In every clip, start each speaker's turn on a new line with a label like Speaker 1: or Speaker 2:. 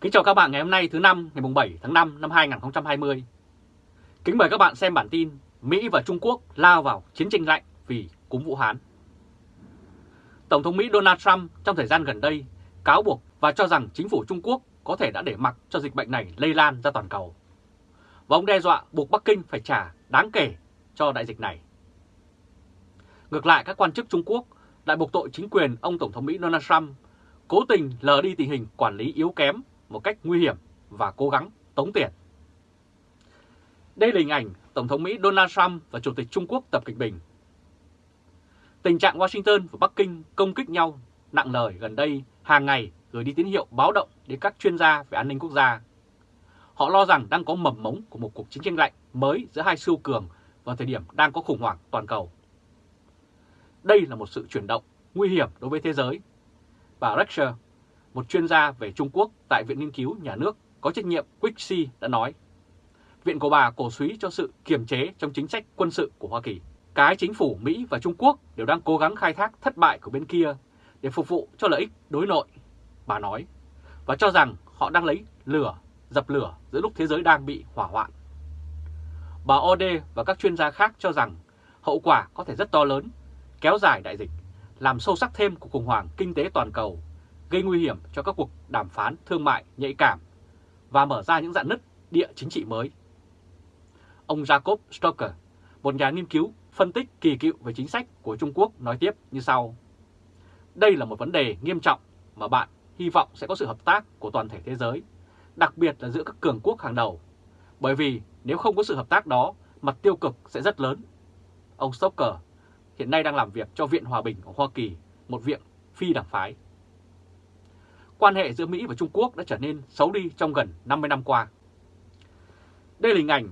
Speaker 1: Kính chào các bạn ngày hôm nay thứ năm, ngày 7 tháng 5 năm 2020. Kính mời các bạn xem bản tin Mỹ và Trung Quốc lao vào chiến tranh lạnh vì cúm Vũ Hán. Tổng thống Mỹ Donald Trump trong thời gian gần đây cáo buộc và cho rằng chính phủ Trung Quốc có thể đã để mặc cho dịch bệnh này lây lan ra toàn cầu. Và ông đe dọa buộc Bắc Kinh phải trả đáng kể cho đại dịch này. Ngược lại, các quan chức Trung Quốc lại buộc tội chính quyền ông Tổng thống Mỹ Donald Trump cố tình lờ đi tình hình quản lý yếu kém một cách nguy hiểm và cố gắng tống tiền. Đây là hình ảnh Tổng thống Mỹ Donald Trump và Chủ tịch Trung Quốc Tập Cận Bình. Tình trạng Washington và Bắc Kinh công kích nhau nặng lời gần đây hàng ngày gửi đi tín hiệu báo động đến các chuyên gia về an ninh quốc gia. Họ lo rằng đang có mầm mống của một cuộc chiến tranh lạnh mới giữa hai siêu cường vào thời điểm đang có khủng hoảng toàn cầu. Đây là một sự chuyển động nguy hiểm đối với thế giới. Bà Rexer, một chuyên gia về Trung Quốc tại Viện Nghiên cứu Nhà nước có trách nhiệm Quixi đã nói, Viện của bà cổ suý cho sự kiềm chế trong chính sách quân sự của Hoa Kỳ. Cái chính phủ Mỹ và Trung Quốc đều đang cố gắng khai thác thất bại của bên kia để phục vụ cho lợi ích đối nội, bà nói, và cho rằng họ đang lấy lửa, dập lửa giữa lúc thế giới đang bị hỏa hoạn. Bà Ode và các chuyên gia khác cho rằng hậu quả có thể rất to lớn, kéo dài đại dịch, làm sâu sắc thêm cuộc khủng hoảng kinh tế toàn cầu, gây nguy hiểm cho các cuộc đàm phán thương mại nhạy cảm và mở ra những dạn nứt địa chính trị mới. Ông Jacob Stoker, một nhà nghiên cứu phân tích kỳ cựu về chính sách của Trung Quốc nói tiếp như sau. Đây là một vấn đề nghiêm trọng mà bạn hy vọng sẽ có sự hợp tác của toàn thể thế giới, đặc biệt là giữa các cường quốc hàng đầu. Bởi vì nếu không có sự hợp tác đó, mặt tiêu cực sẽ rất lớn. Ông Stoker hiện nay đang làm việc cho Viện Hòa bình của Hoa Kỳ, một viện phi đảng phái. Quan hệ giữa Mỹ và Trung Quốc đã trở nên xấu đi trong gần 50 năm qua. Đây là hình ảnh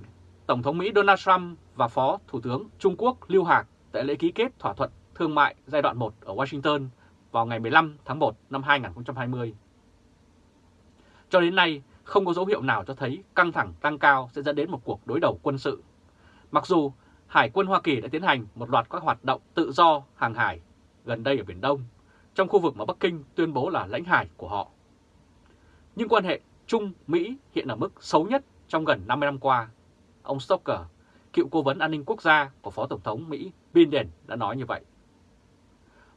Speaker 1: Tổng thống Mỹ Donald Trump và Phó Thủ tướng Trung Quốc Lưu Hạc tại lễ ký kết thỏa thuận thương mại giai đoạn 1 ở Washington vào ngày 15 tháng 1 năm 2020. Cho đến nay, không có dấu hiệu nào cho thấy căng thẳng tăng cao sẽ dẫn đến một cuộc đối đầu quân sự. Mặc dù Hải quân Hoa Kỳ đã tiến hành một loạt các hoạt động tự do hàng hải gần đây ở Biển Đông, trong khu vực mà Bắc Kinh tuyên bố là lãnh hải của họ. Nhưng quan hệ Trung-Mỹ hiện ở mức xấu nhất trong gần 50 năm qua. Ông Stoker, cựu cố vấn an ninh quốc gia của Phó Tổng thống Mỹ Biden đã nói như vậy.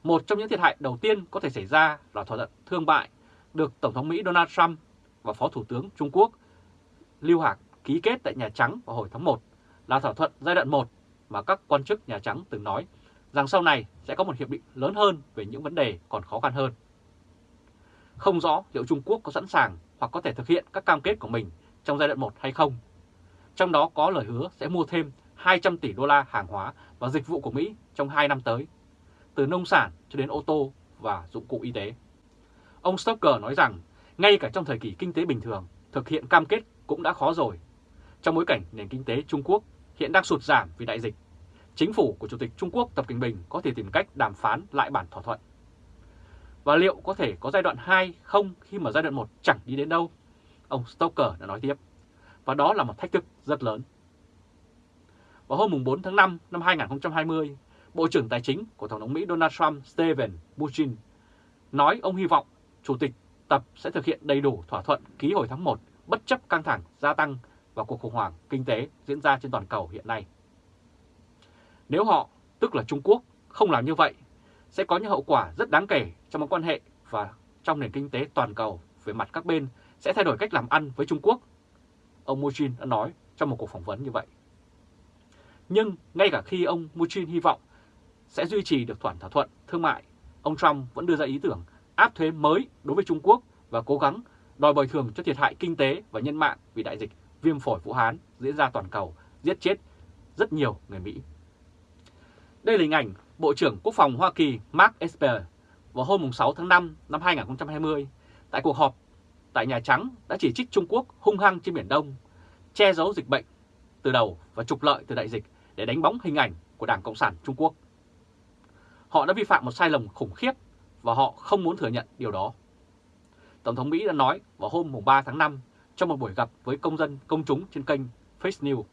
Speaker 1: Một trong những thiệt hại đầu tiên có thể xảy ra là thỏa thuận thương mại được Tổng thống Mỹ Donald Trump và Phó Thủ tướng Trung Quốc Lưu Hạc ký kết tại Nhà Trắng vào hồi tháng 1 là thỏa thuận giai đoạn 1 mà các quan chức Nhà Trắng từng nói rằng sau này sẽ có một hiệp định lớn hơn về những vấn đề còn khó khăn hơn. Không rõ liệu Trung Quốc có sẵn sàng hoặc có thể thực hiện các cam kết của mình trong giai đoạn 1 hay không. Trong đó có lời hứa sẽ mua thêm 200 tỷ đô la hàng hóa và dịch vụ của Mỹ trong 2 năm tới, từ nông sản cho đến ô tô và dụng cụ y tế. Ông Stoker nói rằng ngay cả trong thời kỳ kinh tế bình thường, thực hiện cam kết cũng đã khó rồi. Trong bối cảnh nền kinh tế Trung Quốc hiện đang sụt giảm vì đại dịch, chính phủ của Chủ tịch Trung Quốc Tập Cận Bình có thể tìm cách đàm phán lại bản thỏa thuận. Và liệu có thể có giai đoạn 2 không khi mà giai đoạn 1 chẳng đi đến đâu? Ông Stoker đã nói tiếp. Và đó là một thách thức rất lớn. Vào hôm 4 tháng 5 năm 2020, Bộ trưởng Tài chính của Tổng thống Mỹ Donald Trump Steven Mnuchin nói ông hy vọng Chủ tịch Tập sẽ thực hiện đầy đủ thỏa thuận ký hồi tháng 1 bất chấp căng thẳng gia tăng và cuộc khủng hoảng kinh tế diễn ra trên toàn cầu hiện nay. Nếu họ, tức là Trung Quốc, không làm như vậy, sẽ có những hậu quả rất đáng kể trong mối quan hệ và trong nền kinh tế toàn cầu về mặt các bên sẽ thay đổi cách làm ăn với Trung Quốc. Ông Muchin đã nói trong một cuộc phỏng vấn như vậy. Nhưng ngay cả khi ông Muchin hy vọng sẽ duy trì được thỏa thỏa thuận thương mại, ông Trump vẫn đưa ra ý tưởng áp thuế mới đối với Trung Quốc và cố gắng đòi bồi thường cho thiệt hại kinh tế và nhân mạng vì đại dịch viêm phổi Vũ Hán diễn ra toàn cầu, giết chết rất nhiều người Mỹ. Đây là hình ảnh Bộ trưởng Quốc phòng Hoa Kỳ Mark Esper vào hôm 6 tháng 5 năm 2020 tại cuộc họp tại Nhà Trắng đã chỉ trích Trung Quốc hung hăng trên Biển Đông, che giấu dịch bệnh từ đầu và trục lợi từ đại dịch để đánh bóng hình ảnh của Đảng Cộng sản Trung Quốc. Họ đã vi phạm một sai lầm khủng khiếp và họ không muốn thừa nhận điều đó. Tổng thống Mỹ đã nói vào hôm 3 tháng 5 trong một buổi gặp với công dân công chúng trên kênh Face News.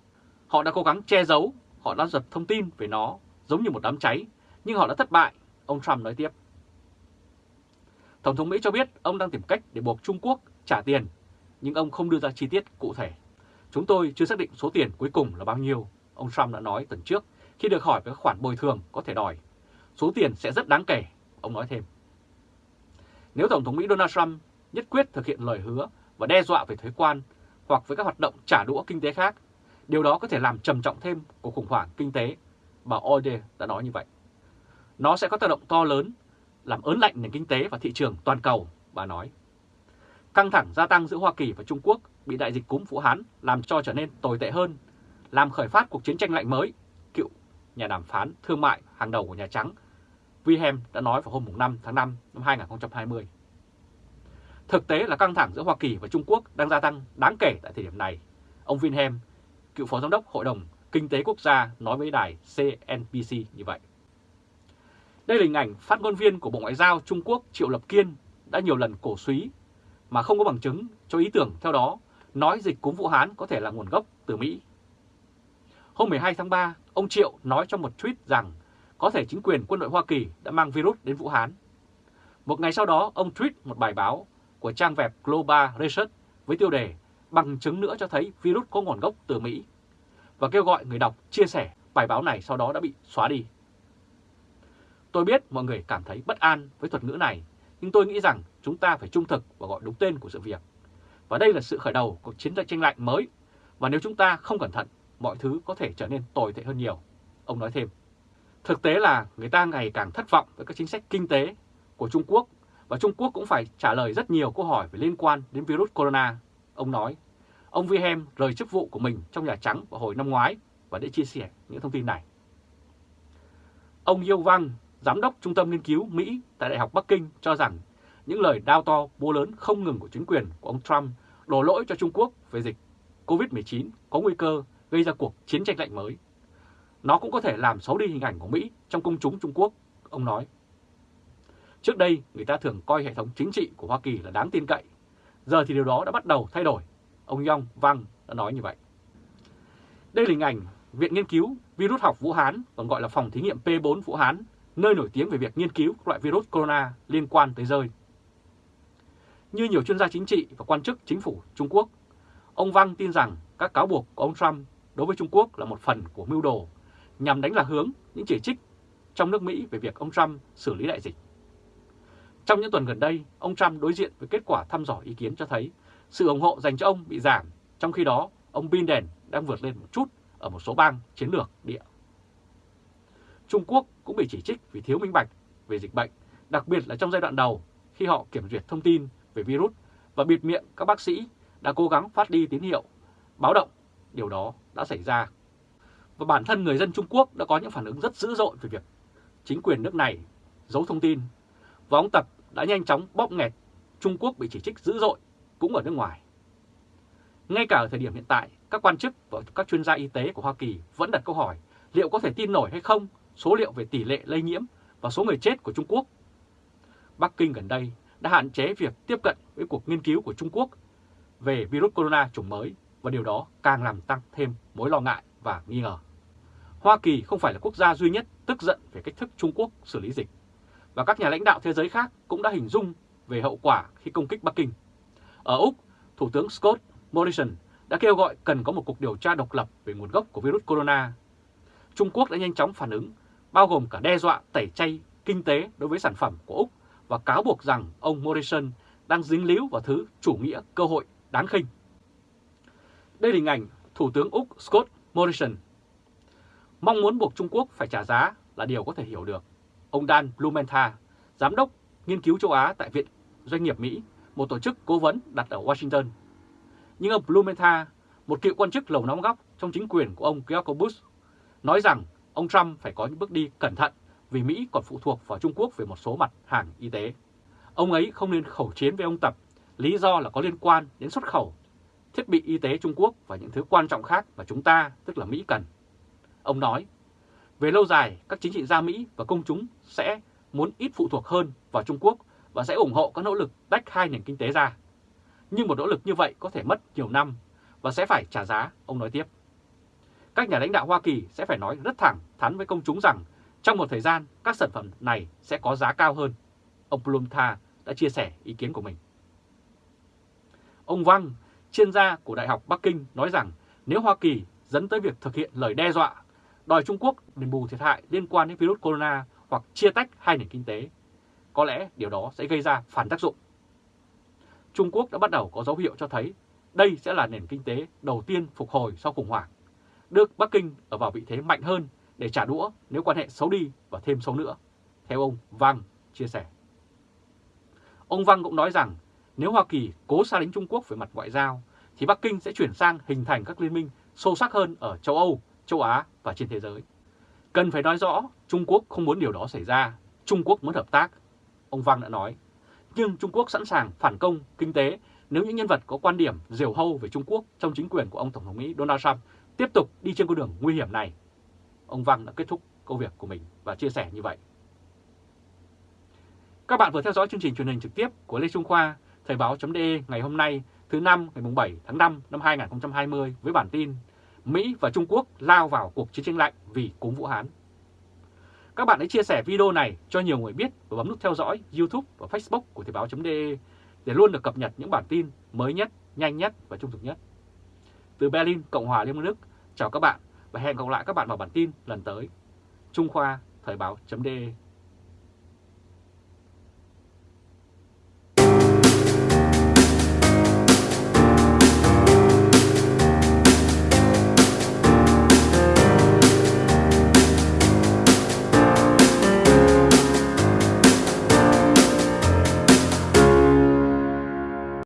Speaker 1: Họ đã cố gắng che giấu, họ đã giật thông tin về nó giống như một đám cháy, nhưng họ đã thất bại, ông Trump nói tiếp. Tổng thống Mỹ cho biết ông đang tìm cách để buộc Trung Quốc trả tiền nhưng ông không đưa ra chi tiết cụ thể. Chúng tôi chưa xác định số tiền cuối cùng là bao nhiêu, ông Trump đã nói tuần trước khi được hỏi về các khoản bồi thường có thể đòi. Số tiền sẽ rất đáng kể, ông nói thêm. Nếu Tổng thống Mỹ Donald Trump nhất quyết thực hiện lời hứa và đe dọa về thuế quan hoặc với các hoạt động trả đũa kinh tế khác, điều đó có thể làm trầm trọng thêm cuộc khủng hoảng kinh tế, bà Ode đã nói như vậy. Nó sẽ có tác động to lớn, làm ớn lạnh nền kinh tế và thị trường toàn cầu, bà nói. Căng thẳng gia tăng giữa Hoa Kỳ và Trung Quốc bị đại dịch cúm Vũ Hán làm cho trở nên tồi tệ hơn, làm khởi phát cuộc chiến tranh lạnh mới, cựu nhà đàm phán thương mại hàng đầu của Nhà Trắng Wilhelm đã nói vào hôm 5 tháng 5 năm 2020. Thực tế là căng thẳng giữa Hoa Kỳ và Trung Quốc đang gia tăng đáng kể tại thời điểm này. Ông Wilhelm, cựu phó giám đốc Hội đồng Kinh tế Quốc gia nói với đài CNBC như vậy. Đây là hình ảnh phát ngôn viên của Bộ Ngoại giao Trung Quốc Triệu Lập Kiên đã nhiều lần cổ suý mà không có bằng chứng cho ý tưởng theo đó nói dịch cúm Vũ Hán có thể là nguồn gốc từ Mỹ. Hôm 12 tháng 3, ông Triệu nói trong một tweet rằng có thể chính quyền quân đội Hoa Kỳ đã mang virus đến Vũ Hán. Một ngày sau đó, ông tweet một bài báo của trang web Global Research với tiêu đề bằng chứng nữa cho thấy virus có nguồn gốc từ Mỹ và kêu gọi người đọc chia sẻ bài báo này sau đó đã bị xóa đi. Tôi biết mọi người cảm thấy bất an với thuật ngữ này, nhưng tôi nghĩ rằng chúng ta phải trung thực và gọi đúng tên của sự việc. Và đây là sự khởi đầu của chiến tranh lạnh mới, và nếu chúng ta không cẩn thận, mọi thứ có thể trở nên tồi tệ hơn nhiều. Ông nói thêm. Thực tế là người ta ngày càng thất vọng với các chính sách kinh tế của Trung Quốc và Trung Quốc cũng phải trả lời rất nhiều câu hỏi về liên quan đến virus corona. Ông nói, ông Wilhelm rời chức vụ của mình trong Nhà Trắng vào hồi năm ngoái và để chia sẻ những thông tin này. Ông Yêu Vang, Giám đốc Trung tâm Nghiên cứu Mỹ tại Đại học Bắc Kinh cho rằng những lời đao to búa lớn không ngừng của chính quyền của ông Trump đổ lỗi cho Trung Quốc về dịch COVID-19 có nguy cơ gây ra cuộc chiến tranh lạnh mới. Nó cũng có thể làm xấu đi hình ảnh của Mỹ trong công chúng Trung Quốc, ông nói. Trước đây, người ta thường coi hệ thống chính trị của Hoa Kỳ là đáng tin cậy. Giờ thì điều đó đã bắt đầu thay đổi. Ông Yong Vang đã nói như vậy. Đây là hình ảnh Viện Nghiên cứu Virus học Vũ Hán, còn gọi là Phòng Thí nghiệm P4 Vũ Hán, nơi nổi tiếng về việc nghiên cứu các loại virus corona liên quan tới rơi. Như nhiều chuyên gia chính trị và quan chức chính phủ Trung Quốc, ông Vang tin rằng các cáo buộc của ông Trump đối với Trung Quốc là một phần của mưu đồ nhằm đánh lạc hướng những chỉ trích trong nước Mỹ về việc ông Trump xử lý đại dịch. Trong những tuần gần đây, ông Trump đối diện với kết quả thăm dò ý kiến cho thấy sự ủng hộ dành cho ông bị giảm, trong khi đó ông Biden đang vượt lên một chút ở một số bang chiến lược địa. Trung Quốc cũng bị chỉ trích vì thiếu minh bạch về dịch bệnh, đặc biệt là trong giai đoạn đầu khi họ kiểm duyệt thông tin về virus và bịt miệng các bác sĩ đã cố gắng phát đi tín hiệu báo động điều đó đã xảy ra. Và bản thân người dân Trung Quốc đã có những phản ứng rất dữ dội về việc chính quyền nước này giấu thông tin và ông Tập đã nhanh chóng bóp nghẹt Trung Quốc bị chỉ trích dữ dội cũng ở nước ngoài. Ngay cả ở thời điểm hiện tại, các quan chức và các chuyên gia y tế của Hoa Kỳ vẫn đặt câu hỏi liệu có thể tin nổi hay không số liệu về tỷ lệ lây nhiễm và số người chết của Trung Quốc. Bắc Kinh gần đây đã hạn chế việc tiếp cận với cuộc nghiên cứu của Trung Quốc về virus corona chủng mới và điều đó càng làm tăng thêm mối lo ngại và nghi ngờ. Hoa Kỳ không phải là quốc gia duy nhất tức giận về cách thức Trung Quốc xử lý dịch, và các nhà lãnh đạo thế giới khác cũng đã hình dung về hậu quả khi công kích Bắc Kinh. Ở Úc, Thủ tướng Scott Morrison đã kêu gọi cần có một cuộc điều tra độc lập về nguồn gốc của virus corona. Trung Quốc đã nhanh chóng phản ứng, bao gồm cả đe dọa tẩy chay kinh tế đối với sản phẩm của Úc và cáo buộc rằng ông Morrison đang dính líu vào thứ chủ nghĩa cơ hội đáng khinh. Đây là hình ảnh Thủ tướng Úc Scott Morrison. Mong muốn buộc Trung Quốc phải trả giá là điều có thể hiểu được. Ông Dan Blumenthal, Giám đốc Nghiên cứu châu Á tại Viện Doanh nghiệp Mỹ, một tổ chức cố vấn đặt ở Washington. Nhưng ông Blumenthal, một cựu quan chức lầu nóng góc trong chính quyền của ông George Bush, nói rằng ông Trump phải có những bước đi cẩn thận vì Mỹ còn phụ thuộc vào Trung Quốc về một số mặt hàng y tế. Ông ấy không nên khẩu chiến với ông Tập, lý do là có liên quan đến xuất khẩu thiết bị y tế Trung Quốc và những thứ quan trọng khác mà chúng ta, tức là Mỹ cần. Ông nói, về lâu dài, các chính trị gia Mỹ và công chúng sẽ muốn ít phụ thuộc hơn vào Trung Quốc và sẽ ủng hộ các nỗ lực tách hai nền kinh tế ra. Nhưng một nỗ lực như vậy có thể mất nhiều năm và sẽ phải trả giá, ông nói tiếp. Các nhà lãnh đạo Hoa Kỳ sẽ phải nói rất thẳng thắn với công chúng rằng trong một thời gian các sản phẩm này sẽ có giá cao hơn. Ông Plumtha đã chia sẻ ý kiến của mình. Ông Wang chuyên gia của Đại học Bắc Kinh nói rằng nếu Hoa Kỳ dẫn tới việc thực hiện lời đe dọa đòi Trung Quốc đền bù thiệt hại liên quan đến virus corona hoặc chia tách hai nền kinh tế, có lẽ điều đó sẽ gây ra phản tác dụng. Trung Quốc đã bắt đầu có dấu hiệu cho thấy đây sẽ là nền kinh tế đầu tiên phục hồi sau khủng hoảng, được Bắc Kinh ở vào vị thế mạnh hơn để trả đũa nếu quan hệ xấu đi và thêm xấu nữa, theo ông Vang chia sẻ. Ông Vang cũng nói rằng nếu Hoa Kỳ cố xa lánh Trung Quốc về mặt ngoại giao, thì Bắc Kinh sẽ chuyển sang hình thành các liên minh sâu sắc hơn ở châu Âu, châu Á và trên thế giới. Cần phải nói rõ Trung Quốc không muốn điều đó xảy ra, Trung Quốc muốn hợp tác. Ông Vang đã nói, nhưng Trung Quốc sẵn sàng phản công kinh tế nếu những nhân vật có quan điểm diều hâu về Trung Quốc trong chính quyền của ông Tổng thống Mỹ Donald Trump tiếp tục đi trên con đường nguy hiểm này. Ông Vang đã kết thúc công việc của mình và chia sẻ như vậy. Các bạn vừa theo dõi chương trình truyền hình trực tiếp của Lê Trung Khoa, Thời báo.de ngày hôm nay thứ năm ngày 7 tháng 5 năm 2020 với bản tin Mỹ và Trung Quốc lao vào cuộc chiến tranh lạnh vì cúm Vũ Hán. Các bạn hãy chia sẻ video này cho nhiều người biết và bấm nút theo dõi YouTube và Facebook của Thời báo.de để luôn được cập nhật những bản tin mới nhất, nhanh nhất và trung thực nhất. Từ Berlin, Cộng hòa Liên bang Đức, chào các bạn và hẹn gặp lại các bạn vào bản tin lần tới. Trung Khoa, Thời báo.de